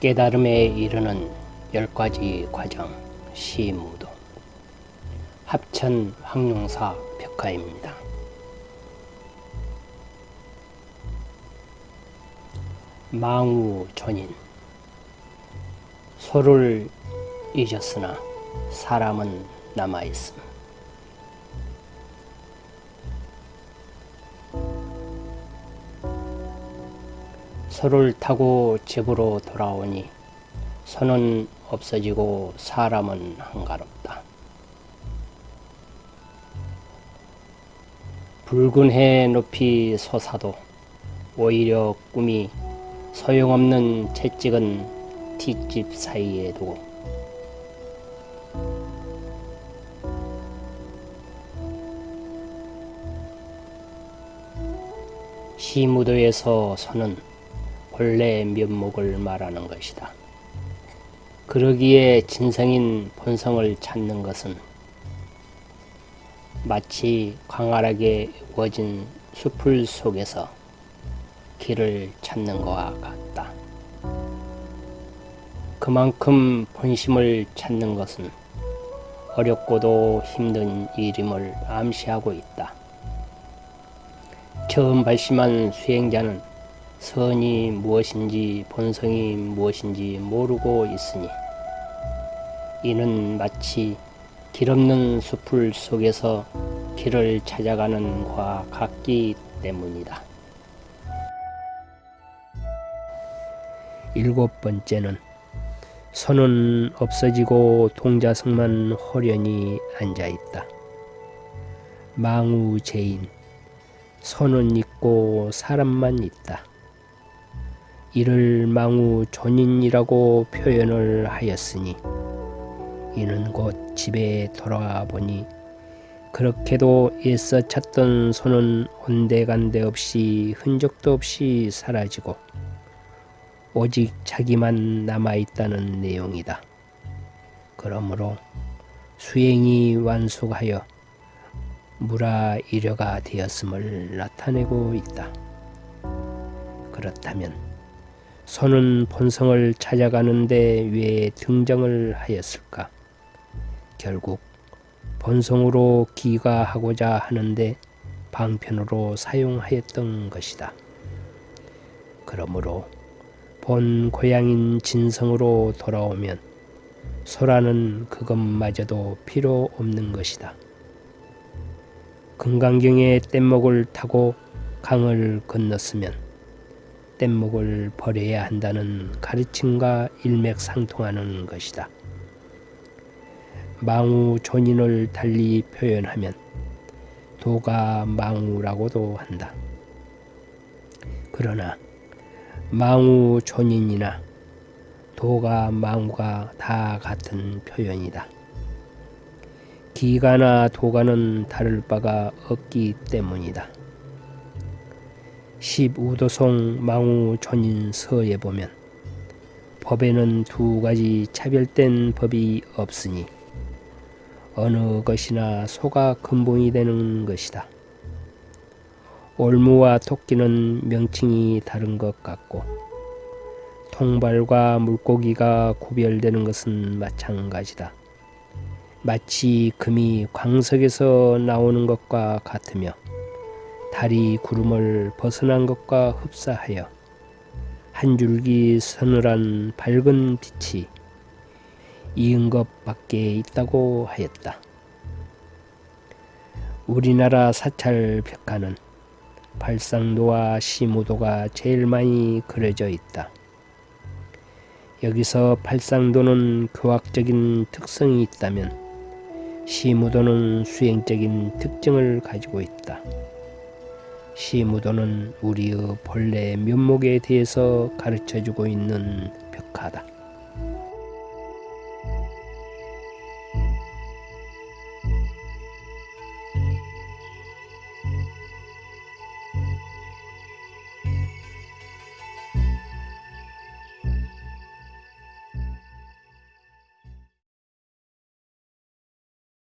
깨달음에 이르는 열가지 과정 시무도 합천 황룡사 벽화입니다. 망우 존인 소를 잊었으나 사람은 남아있음. 소를 타고 집으로 돌아오니 소는 없어지고 사람은 한가롭다. 붉은 해 높이 솟아도 오히려 꿈이 소용없는 채찍은 뒷집 사이에 두고 시무도에서 소는 본래 면목을 말하는 것이다. 그러기에 진성인 본성을 찾는 것은 마치 광활하게 우거진 숲을 속에서 길을 찾는 것과 같다. 그만큼 본심을 찾는 것은 어렵고도 힘든 일임을 암시하고 있다. 처음 발심한 수행자는 선이 무엇인지 본성이 무엇인지 모르고 있으니 이는 마치 길 없는 숲을 속에서 길을 찾아가는 과 같기 때문이다. 일곱 번째는 손은 없어지고 동자성만 호련히 앉아있다. 망우제인 손은 있고 사람만 있다. 이를 망우 존인이라고 표현을 하였으니 이는 곧 집에 돌아와 보니 그렇게도 애써 찾던 손은 온데간데 없이 흔적도 없이 사라지고 오직 자기만 남아있다는 내용이다. 그러므로 수행이 완숙하여 무라 이려가 되었음을 나타내고 있다. 그렇다면 손은 본성을 찾아가는데 왜 등장을 하였을까? 결국 본성으로 기가하고자 하는데 방편으로 사용하였던 것이다. 그러므로 본 고향인 진성으로 돌아오면 소라는 그것마저도 필요 없는 것이다. 금강경의 뗏목을 타고 강을 건넜으면 뗏목을 버려야 한다는 가르침과 일맥상통하는 것이다. 망우 존인을 달리 표현하면 도가 망우라고도 한다. 그러나 망우 존인이나 도가 망우가 다 같은 표현이다. 기가나 도가는 다를 바가 없기 때문이다. 15도송 망우 존인 서에 보면 법에는 두 가지 차별된 법이 없으니 어느 것이나 소가 근본이 되는 것이다. 올무와 토끼는 명칭이 다른 것 같고 통발과 물고기가 구별되는 것은 마찬가지다. 마치 금이 광석에서 나오는 것과 같으며 달이 구름을 벗어난 것과 흡사하여 한 줄기 서늘한 밝은 빛이 이은 것 밖에 있다고 하였다. 우리나라 사찰 벽화는 발상도와 시무도가 제일 많이 그려져 있다. 여기서 발상도는 교학적인 특성이 있다면 시무도는 수행적인 특징을 가지고 있다. 시무도는 우리의 본래 면목에 대해서 가르쳐주고 있는 벽화다.